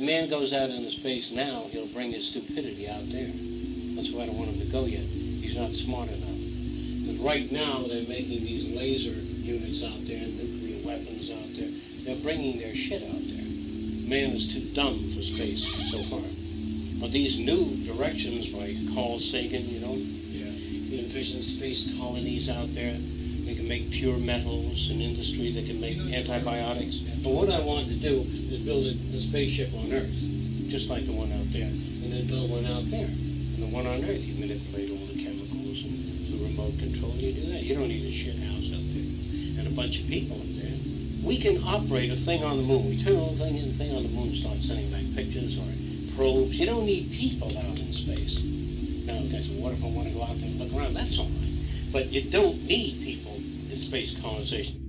man goes out into space now, he'll bring his stupidity out there. That's why I don't want him to go yet. He's not smart enough. But right now they're making these laser units out there, nuclear weapons out there. They're bringing their shit out there. Man is too dumb for space so far. But these new directions by Carl Sagan, you know, Yeah. he envisions space colonies out there. They can make pure metals, an industry that can make antibiotics. But what I want to do is build a, a spaceship on Earth, just like the one out there, and then build one out there. And the one on Earth, you manipulate all the chemicals and the remote control, you do that. You don't need a shit house up there and a bunch of people up there. We can operate a thing on the moon. We turn little thing in, the thing on the moon starts sending back pictures or probes. You don't need people out in space. Now, guys, what if I want to go out there and look around? That's all right. But you don't need people in space colonization.